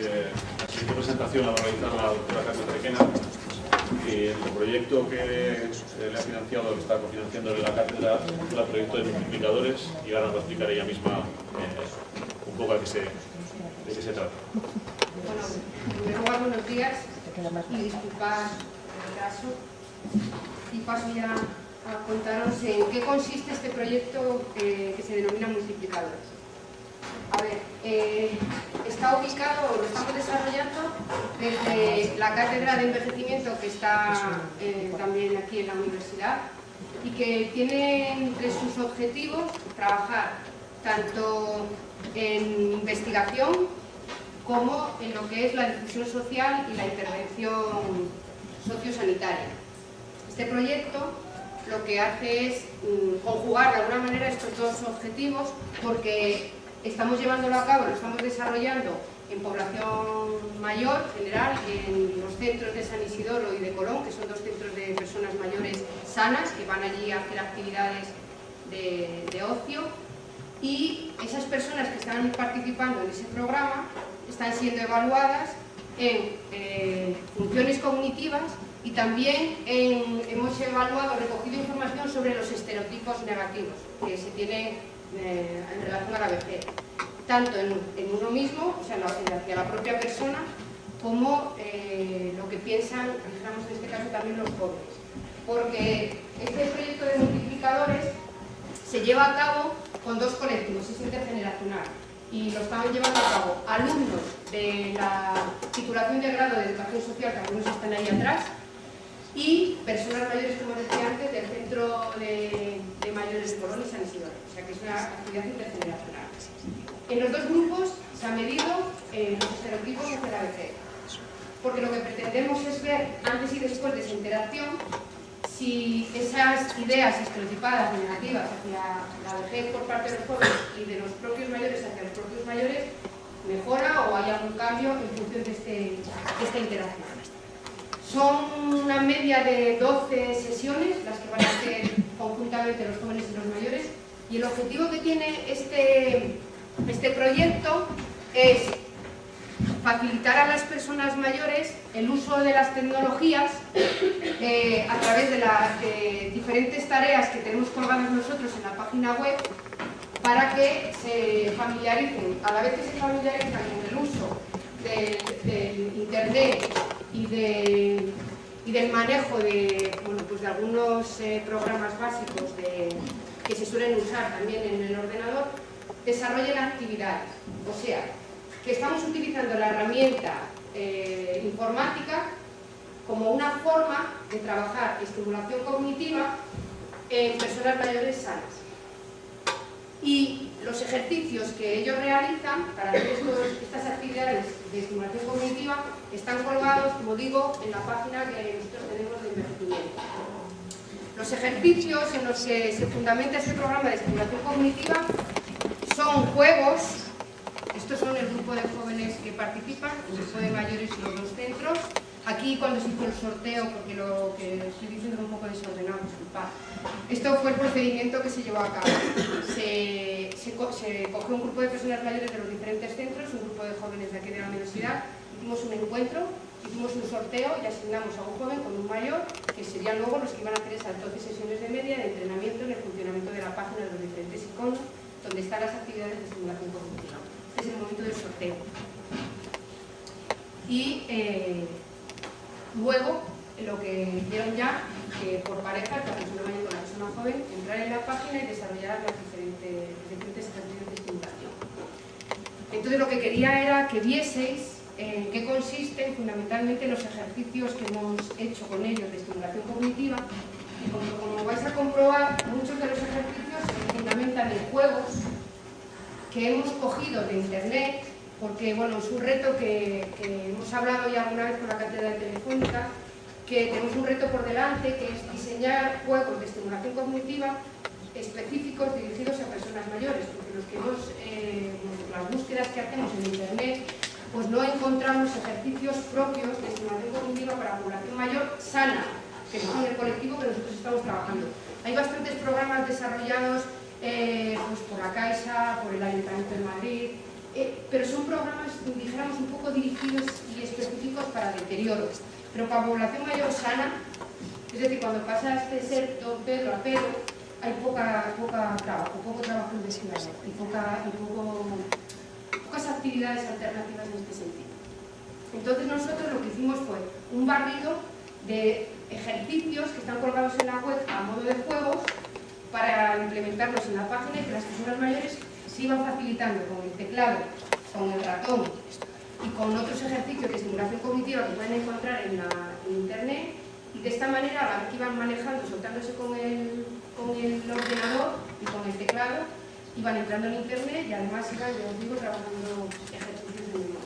Eh, la siguiente presentación la va a realizar la doctora Carmen Requena, que el proyecto que eh, le ha financiado, que está cofinanciando en la cátedra, es el proyecto de multiplicadores y ahora nos va a explicar ella misma eh, un poco a qué se, de qué se trata. Bueno, en primer lugar, buenos días y disculpad el retraso. Y paso ya a contaros en qué consiste este proyecto que se denomina multiplicadores. A ver, eh, está ubicado, lo estamos desarrollando desde la cátedra de envejecimiento que está eh, también aquí en la universidad y que tiene entre sus objetivos trabajar tanto en investigación como en lo que es la difusión social y la intervención sociosanitaria. Este proyecto lo que hace es mm, conjugar de alguna manera estos dos objetivos porque estamos llevándolo a cabo, lo estamos desarrollando en población mayor, general, en los centros de San Isidoro y de Colón, que son dos centros de personas mayores sanas, que van allí a hacer actividades de, ocio, y esas personas que están participando en ese programa están siendo evaluadas en eh, funciones cognitivas y también hemos evaluado, recogido información sobre los estereotipos negativos que se tienen en relación a la vejez, tanto en, uno mismo, o sea, hacia la propia persona, como eh, lo que piensan, digamos en este caso también los jóvenes. Porque este proyecto de multiplicadores se lleva a cabo con dos colectivos, es intergeneracional, y lo estamos llevando a cabo alumnos de la titulación de grado de educación social, que algunos están ahí atrás, y personas mayores, como decía antes, del Centro de, Mayores de Colón y San Isidoro. O sea que es una actividad intergeneracional. En los dos grupos se han medido eh, los estereotipos hacia la vejez. Porque lo que pretendemos es ver, antes y después de esa interacción, si esas ideas estereotipadas negativas hacia la vejez por parte de los jóvenes y de los propios mayores hacia los propios mayores mejora o hay algún cambio en función de, este, de esta interacción. Son una media de 12 sesiones las que van a hacer conjuntamente los jóvenes y los mayores y el objetivo que tiene este, este proyecto es facilitar a las personas mayores el uso de las tecnologías eh, a través de las diferentes tareas que tenemos colgadas nosotros en la página web para que se familiaricen, a la vez que se familiaricen con el uso del Internet y, de, y del manejo de, pues algunos eh, programas básicos que se suelen usar también en el ordenador, desarrollen actividades. O sea, que estamos utilizando la herramienta eh, informática como una forma de trabajar estimulación cognitiva en personas mayores sanas. Los ejercicios que ellos realizan para hacer estas actividades de estimulación cognitiva están colgados, como digo, en la página que nosotros tenemos de envejecimiento. Los ejercicios en los que se fundamenta este programa de estimulación cognitiva son juegos, estos son el grupo de jóvenes que participan, el grupo de mayores y los dos centros, Aquí cuando se hizo el sorteo, porque lo que estoy diciendo es un poco desordenado, disculpad. Esto fue el procedimiento que se llevó a cabo. Se, cogió un grupo de personas mayores de los diferentes centros, un grupo de jóvenes de aquí de la universidad, hicimos un encuentro, hicimos un sorteo y asignamos a un joven con un mayor, que serían luego los que iban a hacer esas 12 sesiones de media de entrenamiento en el funcionamiento de la página de los diferentes iconos, donde están las actividades de estimulación cognitiva. Este es el momento del sorteo. Y eh, Luego, lo que hicieron ya, que por pareja, la persona mayor con la persona joven, entrar en la página y desarrollar las diferentes, diferentes ejercicios de estimulación. Entonces lo que quería era que vieseis en qué consisten fundamentalmente los ejercicios que hemos hecho con ellos de estimulación cognitiva y como, vais a comprobar, muchos de los ejercicios se fundamentan en juegos que hemos cogido de internet porque bueno, es un reto que, hemos hablado ya alguna vez con la cátedra de Telefónica, que tenemos un reto por delante, que es diseñar juegos de estimulación cognitiva específicos dirigidos a personas mayores, porque los que hemos, eh, las búsquedas que hacemos en Internet, pues no encontramos ejercicios propios de estimulación cognitiva para la población mayor sana, que son el colectivo que nosotros estamos trabajando. Hay bastantes programas desarrollados eh, pues por la Caixa, por el Ayuntamiento de Madrid, eh, pero son programas, dijéramos, un poco dirigidos y específicos para deterioro. Pero para población mayor sana, es decir, cuando pasas de ser don Pedro a Pedro, hay poca, poca trabajo, poco trabajo investigador y, poca, y poco, pocas actividades alternativas en este sentido. Entonces nosotros lo que hicimos fue un barrido de ejercicios que están colgados en la web a modo de juegos para implementarlos en la página y que las personas mayores se iban facilitando con el teclado, con el ratón y con otros ejercicios de estimulación cognitiva que pueden encontrar en, la, internet y de esta manera a la vez iban manejando, soltándose con el, con el ordenador y con el teclado, iban entrando en internet y además iban, ya os digo, trabajando ejercicios de memoria.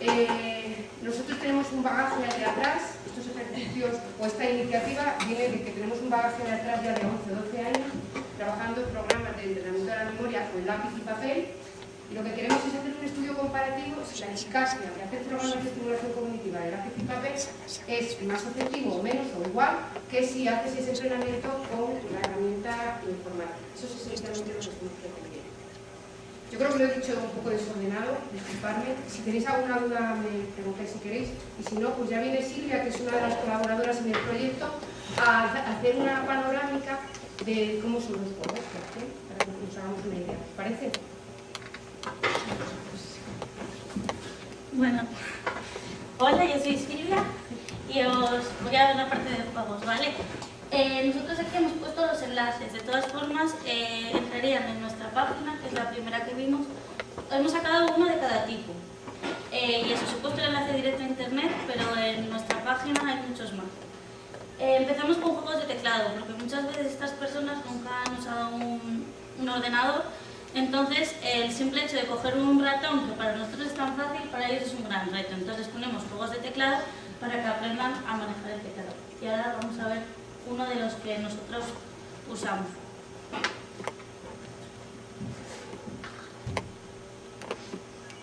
Eh, nosotros tenemos un bagaje de atrás, estos ejercicios o esta iniciativa viene de que tenemos un bagaje de atrás ya de 11 o 12 años trabajando programas de entrenamiento de la memoria con lápiz y papel y lo que queremos es hacer un estudio comparativo si la eficacia de hacer programas de estimulación cognitiva de lápiz y papel es más efectivo o menos o igual que si haces ese entrenamiento con la herramienta informática. Eso es esencialmente lo que estamos pretendiendo. Yo creo que lo he dicho un poco desordenado, disculpadme. Si tenéis alguna duda me preguntáis si queréis. Y si no, pues ya viene Silvia, que es una de las colaboradoras en el proyecto, a hacer una panorámica de cómo son los juegos, para que nos hagamos una idea. ¿Os parece? Bueno, hola, yo soy Silvia y os voy a dar la parte de juegos, ¿vale? Eh, nosotros aquí hemos puesto los enlaces, de todas formas eh, entrarían en nuestra página, que es la primera que vimos, hemos sacado uno de cada tipo. Eh, y eso, he puesto el enlace directo a internet, pero en nuestra página hay muchos más. Empezamos con juegos de teclado, porque muchas veces estas personas nunca han usado un, un ordenador, entonces el simple hecho de coger un ratón, que para nosotros es tan fácil, para ellos es un gran reto. Entonces ponemos juegos de teclado para que aprendan a manejar el teclado. Y ahora vamos a ver uno de los que nosotros usamos.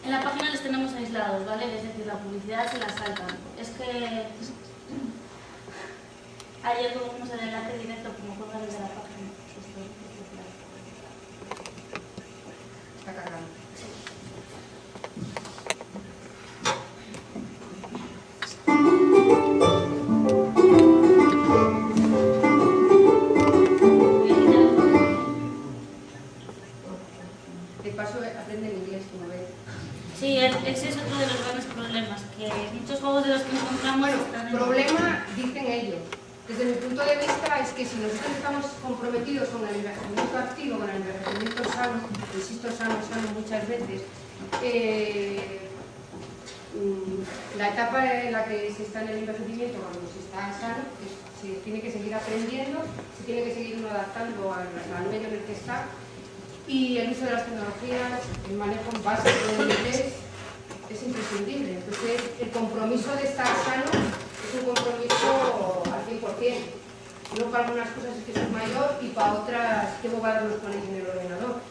En la página les tenemos aislados, ¿vale? Es decir, la publicidad se la saltan. Es que ayer tuvimos el enlace directo como cuelga desde la página. En y el uso de las tecnologías, el manejo básico del inglés es imprescindible. Entonces, el compromiso de estar sano es un compromiso al 100%. No para algunas cosas es que soy mayor y para otras tengo que los ponéis en el ordenador.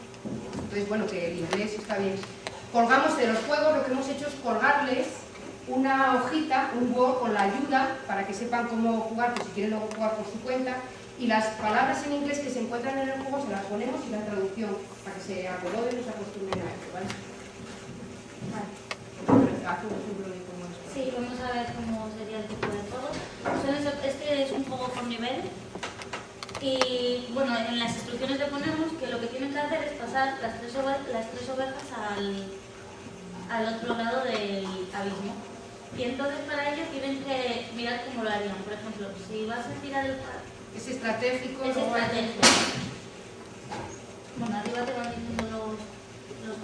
Entonces, bueno, que el inglés está bien. Colgamos de los juegos, lo que hemos hecho es colgarles una hojita, un Word con la ayuda para que sepan cómo jugar, pues si quieren luego jugar por su cuenta. Y las palabras en inglés que se encuentran en el juego se las ponemos y la traducción para que se acomoden y se acostumbren a ello, ¿vale? Vale. Es. Sí, vamos a ver cómo sería el tipo de juego. Este es un juego por nivel y bueno, en las instrucciones le ponemos que lo que tienen que hacer es pasar las tres, las tres ovejas al, al otro lado del abismo. Y entonces para ello tienen que mirar cómo lo harían. Por ejemplo, si vas a tirar el... Es estratégico, Es. Bueno, arriba te van diciendo los,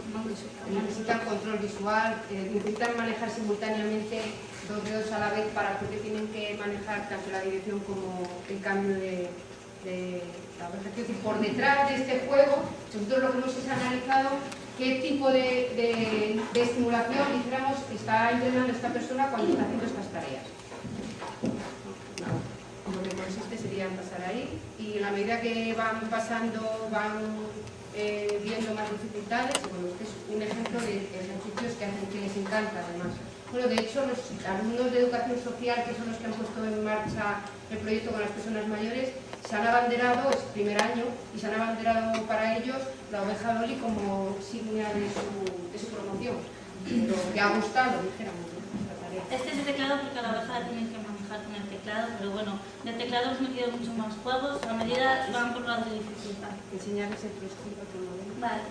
necesitan control visual, eh, necesitan manejar simultáneamente dos dedos a la vez para porque tienen que manejar tanto la dirección como el cambio de, de la decir, por detrás de este juego, nosotros lo que hemos es analizado qué tipo de, de- de estimulación, dijéramos, está entrenando esta persona cuando está haciendo estas tareas. Nada. Lo que consiste sería pasar ahí y en la medida que van pasando, van eh, viendo más dificultades, este es un ejemplo de ejercicios que hacen que les encanta además. Bueno, de hecho, los alumnos de educación social, que son los que han puesto en marcha el proyecto con las personas mayores, se han abanderado, es primer año, y se han abanderado para ello ellos la oveja Dolly como signa de su, de su promoción. Lo que ha gustado, dijéramos, tarea. Este es el teclado porque la oveja la tienen que manejar con el teclado, pero bueno, de teclado hemos metido mucho más juegos, a medida van por de dificultad. Enseñarles el otro modelo. Vale.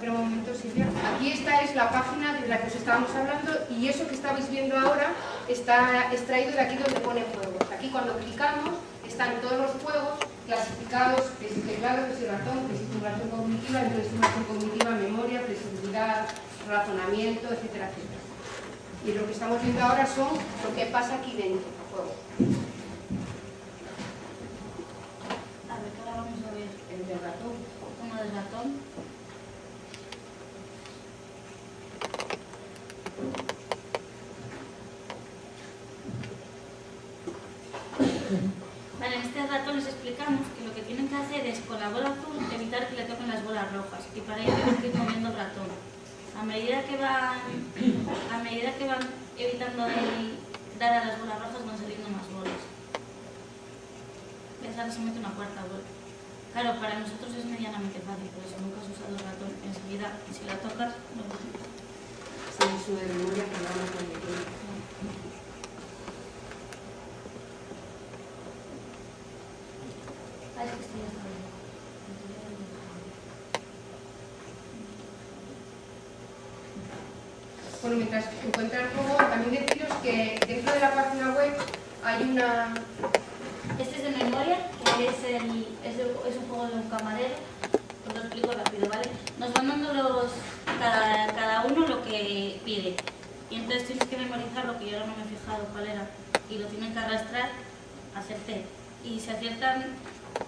Pero un momento, Silvia. Aquí esta es la página de la que os estábamos hablando y eso que estáis viendo ahora está extraído de aquí donde pone juegos. Aquí cuando clicamos están todos los juegos clasificados, que si teclado, que si ratón, que si estimulación cognitiva, entonces estimulación cognitiva, memoria, flexibilidad, razonamiento, etcétera, etcétera. Y lo que estamos viendo ahora son lo que pasa aquí dentro del juego. A ver, ahora vamos a ver El del ratón. uno del ratón. Vale, en este ratón les explicamos que lo que tienen que hacer es con la bola azul evitar que le toquen las bolas rojas y para ello tienen que ir moviendo el ratón. A medida que van, a medida que van evitando el dar a las bolas rojas van saliendo más bolas. Ahora se mete una cuarta bola. Claro, para nosotros es medianamente fácil, pero si nunca has usado el ratón, enseguida, si la tocas, no lo Sí, su de memoria, programa cognitivo. Ah, es que estoy hasta ahí. Bueno, mientras encuentra el juego, también deciros que dentro de la página web hay una... Este es de memoria, que es, el, es, es un juego de un camarero. Os lo explico rápido, ¿vale? Nos van dando los, cada, cada uno lo que pide. Y entonces tienes que memorizar lo que yo ahora no me he fijado cuál era. Y lo tienen que arrastrar, T. Y si aciertan,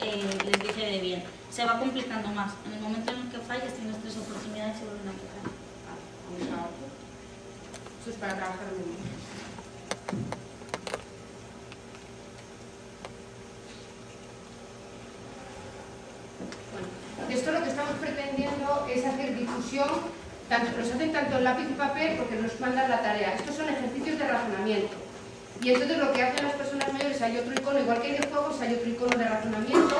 eh, les dice de bien. Se va complicando más. En el momento en el que falles, tienes tres oportunidades y vuelven a empezar. Vamos a otro. Eso es para trabajar en esto lo que estamos pretendiendo es hacer difusión, tanto, los hacen tanto en lápiz y papel porque nos mandan la tarea. Estos son ejercicios de razonamiento. Y entonces lo que hacen las personas mayores, hay otro icono, igual que hay de juegos, hay otro icono de razonamiento,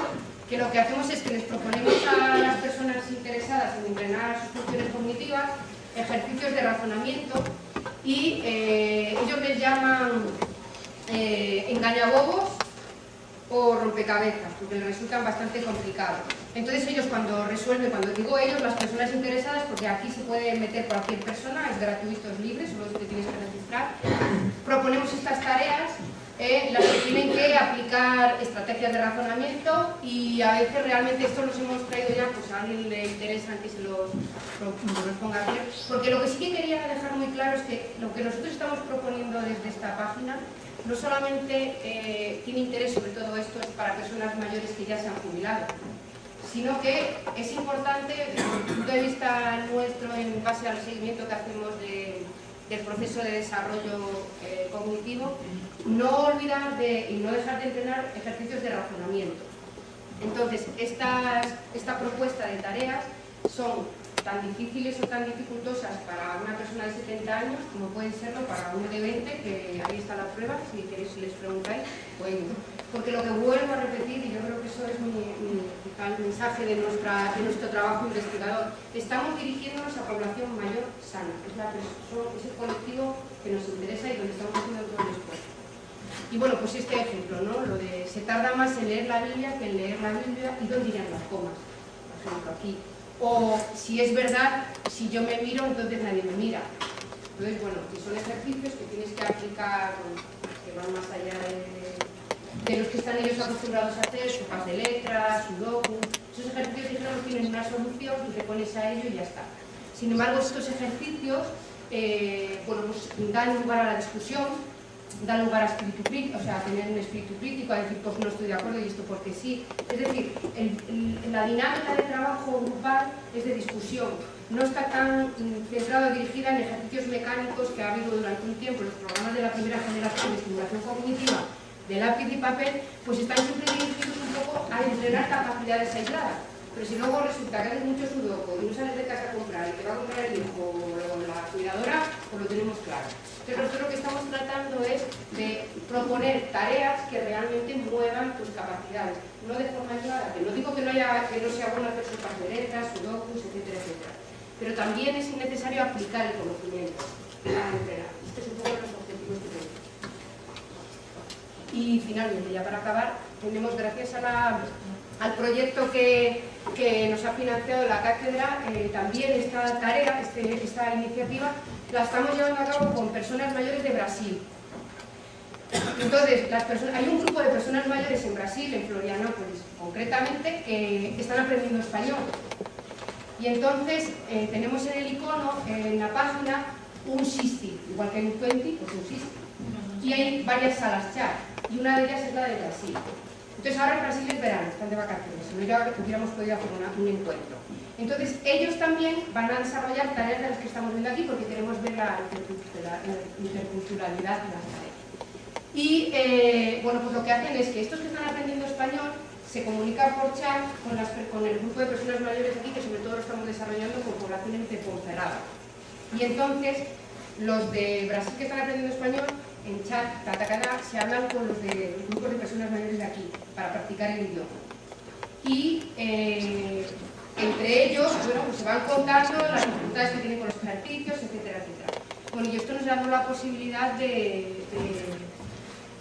que lo que hacemos es que les proponemos a las personas interesadas en entrenar sus funciones cognitivas ejercicios de razonamiento y eh, ellos les llaman eh, engañabobos o rompecabezas, porque les resultan bastante complicados. Entonces ellos cuando resuelven, cuando digo ellos, las personas interesadas, porque aquí se puede meter cualquier persona, es gratuito, es libre, solo te tienes que registrar, proponemos estas tareas eh, las que tienen que aplicar estrategias de razonamiento y a veces realmente esto los hemos traído ya, pues a alguien le interesa que se los, los ponga aquí, porque lo que sí que quería dejar muy claro es que lo que nosotros estamos proponiendo desde esta página no solamente eh, tiene interés sobre todo esto es para personas mayores que ya se han jubilado, sino que es importante desde el punto de vista nuestro en base al seguimiento que hacemos de- del proceso de desarrollo eh, cognitivo, no olvidar de, y no dejar de entrenar ejercicios de razonamiento. Entonces, estas- esta propuesta de tareas son tan difíciles o tan dificultosas para una persona de 70 años como pueden serlo para uno de 20, que ahí está la prueba, si queréis les preguntáis, pues, porque lo que vuelvo a repetir, y yo creo que eso es mi, mensaje de, nuestro trabajo investigador, estamos dirigiéndonos a población mayor sana, es, es el colectivo que nos interesa y donde estamos haciendo todo el esfuerzo. Y bueno, pues este ejemplo, ¿no? Lo de se tarda más en leer la Biblia que en leer la Biblia y dónde irían las comas, por ejemplo, aquí. O si es verdad, si yo me miro, entonces nadie me mira. Entonces, bueno, que son ejercicios que tienes que aplicar, que van más allá de, de los que están ellos acostumbrados a hacer, sopas de letras, sudoku. Esos ejercicios, digamos, tienen una solución y te pones a ello y ya está. Sin embargo, estos ejercicios, eh, bueno, pues dan lugar a la discusión, da lugar a espíritu crítico, o sea, a tener un espíritu crítico, a decir, pues no estoy de acuerdo y esto porque sí. Es decir, la dinámica de trabajo grupal es de discusión. No está tan centrada o dirigida en ejercicios mecánicos que ha habido durante un tiempo los programas de la primera generación de estimulación cognitiva de lápiz y papel, pues están siempre dirigidos un poco a entrenar capacidades aisladas. Pero si luego resulta que haces mucho sudoku y no sales de casa a comprar y te va a comprar el hijo o la cuidadora, pues lo tenemos claro. Entonces nosotros lo que estamos tratando es de proponer tareas que realmente muevan tus capacidades, no de forma aislada, que no digo que no sea bueno hacer sopas de letras, sudokus, etcétera, etcétera. Pero también es innecesario aplicar el conocimiento a entrenar. Este es un poco los objetivos que tenemos. Y finalmente, ya para acabar, tenemos gracias al proyecto que, nos ha financiado la cátedra, eh, también esta tarea, este, esta iniciativa, la estamos llevando a cabo con personas mayores de Brasil. Entonces, hay un grupo de personas mayores en Brasil, en Florianópolis concretamente, que están aprendiendo español. Y entonces eh, tenemos en el icono, en la página, un SISTI, igual que en un 20, pues un SISTI. Y hay varias salas chat, y una de ellas es la de Brasil. Entonces ahora en Brasil es verano, están de vacaciones, si no hubiéramos podido hacer un encuentro. Entonces ellos también van a desarrollar tareas de las que estamos viendo aquí porque queremos ver la interculturalidad de las tareas. Y eh, bueno, pues lo que hacen es que estos que están aprendiendo español se comunican por chat con, el grupo de personas mayores aquí, que sobre todo lo estamos desarrollando con poblaciones de Ponferrada. Y entonces, los de Brasil que están aprendiendo español, en chat, se hablan con los de grupos de personas mayores de aquí, para practicar el idioma. Y eh, entre ellos, bueno, pues se van contando las dificultades que tienen con los ejercicios, etcétera, etcétera. Bueno, y esto nos da la posibilidad de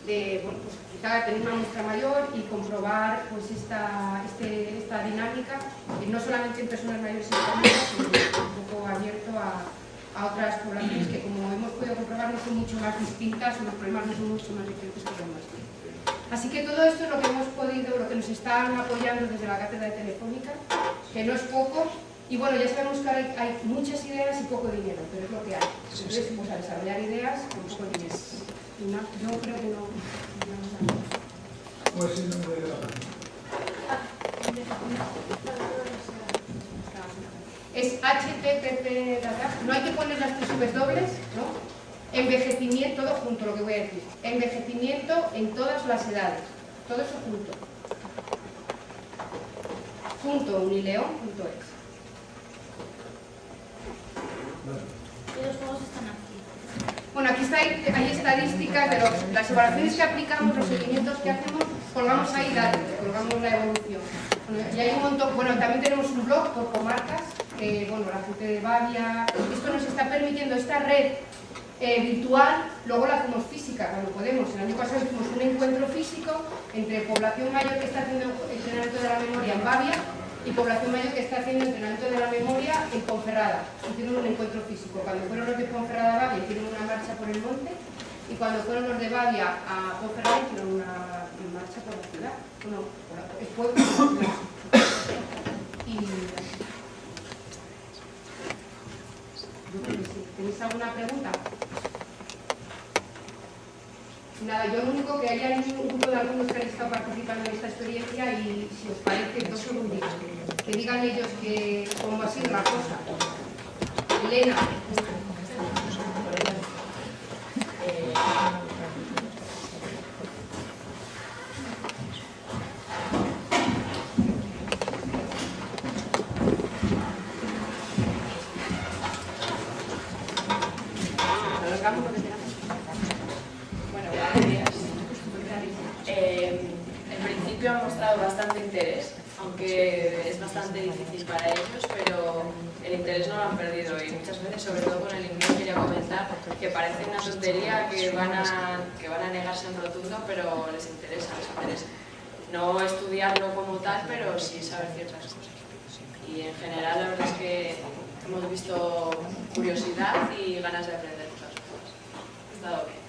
de bueno, pues, quizá tener una muestra mayor y comprobar pues, esta, este, esta dinámica, eh, no solamente en personas mayores sino un poco abierto a, a, otras poblaciones que, como hemos podido comprobar, no son mucho más distintas, o los problemas no son mucho más diferentes que los nuestros. Así que todo esto es lo que hemos podido, lo que nos están apoyando desde la cátedra de Telefónica, que no es poco, y bueno, ya sabemos que hay, hay muchas ideas y poco dinero, pero es lo que hay. Entonces, pues, a desarrollar ideas con poco dinero. No, yo creo que no. ¿Cuál es el nombre de la página? Es HTTP no hay que poner las tres dobles, ¿no? Envejecimiento, todo junto lo que voy a decir. Envejecimiento en todas las edades. Todo eso junto. Junto unileón.es. Los juegos están aquí. Bueno, aquí está, hay estadísticas de las evaluaciones que aplicamos, los seguimientos que hacemos, colgamos ahí datos, colgamos la evolución. y hay un montón, bueno, también tenemos un blog por comarcas, que, bueno, la gente de Bavia, esto nos está permitiendo, esta red eh, virtual, luego la hacemos física cuando podemos. El año pasado hicimos un encuentro físico entre población mayor que está haciendo entrenamiento de la memoria en Bavia y población mayor que está haciendo entrenamiento de la memoria en Ponferrada. Hicieron un encuentro físico. Cuando fueron los de Ponferrada a Bavia hicieron una marcha por el monte y cuando fueron los de Bavia a Ponferrada hicieron una marcha por la ciudad. Bueno, por la. Y... ¿Tenéis alguna pregunta? Nada, yo lo único que haya un grupo de alumnos que han estado participando en esta experiencia y si os parece dos segundos, que digan ellos que cómo ha sido la cosa. Elena. Que van a, que van a negarse en rotundo, pero les interesa. No estudiarlo como tal, pero sí saber ciertas cosas. Y en general la verdad es que hemos visto curiosidad y ganas de aprender cosas. Ha estado bien.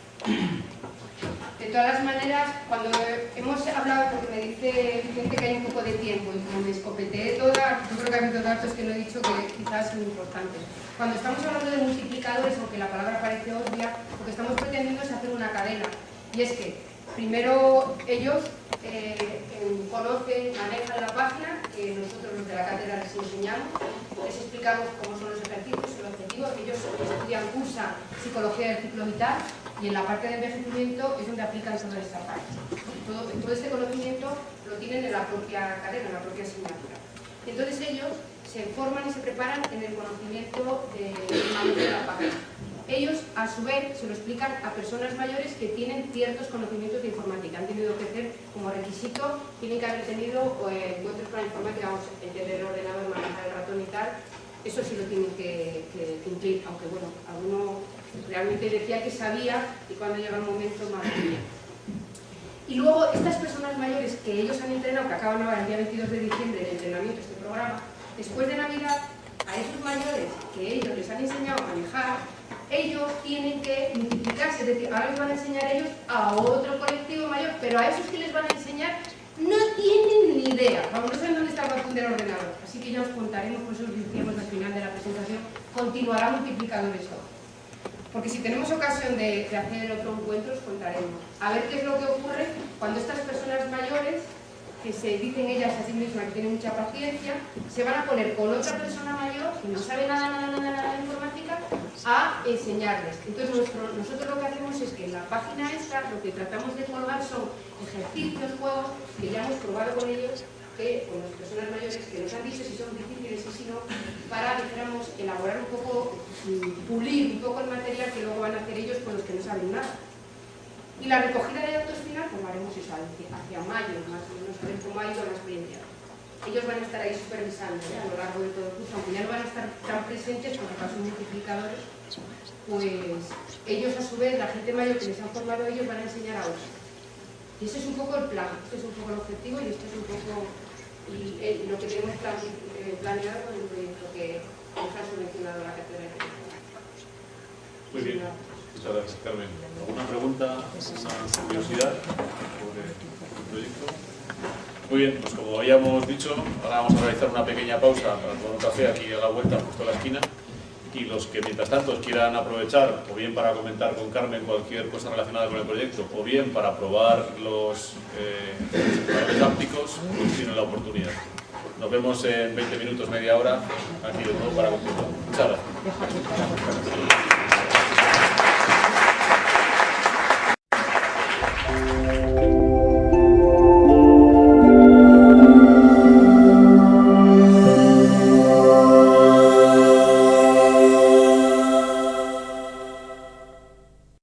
De todas las maneras, cuando hemos hablado, porque me dice Vicente que hay un poco de tiempo y como me escopeteé toda, yo creo que ha habido datos que no he dicho que quizás son importantes. Cuando estamos hablando de multiplicadores, aunque la palabra parece obvia, lo que estamos pretendiendo es hacer una cadena. Y es que primero ellos eh, conocen, manejan la página, que nosotros los de la cátedra les enseñamos, les explicamos cómo son los ellos estudian, cursan psicología del ciclo vital y en la parte de envejecimiento es donde aplican toda esta parte. Todo, este conocimiento lo tienen en la propia cadena, en la propia asignatura. Entonces ellos se forman y se preparan en el conocimiento de, de la página. ellos a su vez se lo explican a personas mayores que tienen ciertos conocimientos de informática. Han tenido que hacer como requisito, tienen que haber tenido eh, encuentros con la informática, vamos, entender el ordenador, manejar el ratón y tal. Eso sí lo tienen que, cumplir, aunque bueno, alguno realmente decía que sabía y cuando llega el momento, madre mía. Y luego estas personas mayores que ellos han entrenado, que acaban ahora el día 22 de diciembre el entrenamiento este programa, después de Navidad, a esos mayores que ellos les han enseñado a manejar, ellos tienen que multiplicarse, es decir, ahora les van a enseñar ellos a otro colectivo mayor, pero a esos que les van a enseñar no tienen ni idea, vamos, no saben dónde está el botón del ordenador, así que ya os contaremos, por eso os decíamos al final de la presentación, continuará multiplicando esto. Porque si tenemos ocasión de, de hacer otro encuentro, os contaremos. A ver qué es lo que ocurre cuando estas personas mayores que se dicen ellas a sí mismas que tienen mucha paciencia, se van a poner con otra persona mayor que no sabe nada, nada, nada, nada de informática a enseñarles. Entonces nosotros lo que hacemos es que en la página esta lo que tratamos de colgar son ejercicios, juegos que ya hemos probado con ellos, que con las personas mayores que nos han dicho si son difíciles y si no, para, dijéramos, elaborar un poco, mm, pulir un poco el material que luego van a hacer ellos con los que no saben nada. Y la recogida de datos final, pues haremos eso hacia mayo, más o menos, ido la experiencia. Ellos van a estar ahí supervisando ¿eh? a lo largo de todo el curso, aunque ya no van a estar tan presentes porque son multiplicadores, pues ellos a su vez, la gente mayor que les han formado ellos, van a enseñar a otros. Y ese es un poco el plan, este es un poco el objetivo y este es un poco lo que tenemos eh, planeado con el proyecto que nos ha subvencionado la de Muy bien. Muchas gracias, Carmen. ¿Alguna pregunta, alguna curiosidad? Muy bien, pues como habíamos dicho, ahora vamos a realizar una pequeña pausa para tomar un café aquí a la vuelta, justo a la esquina. Y los que mientras tanto quieran aprovechar, o bien para comentar con Carmen cualquier cosa relacionada con el proyecto, o bien para probar los eh, pues tienen la oportunidad. Nos vemos en 20 minutos, media hora, aquí de nuevo para continuar.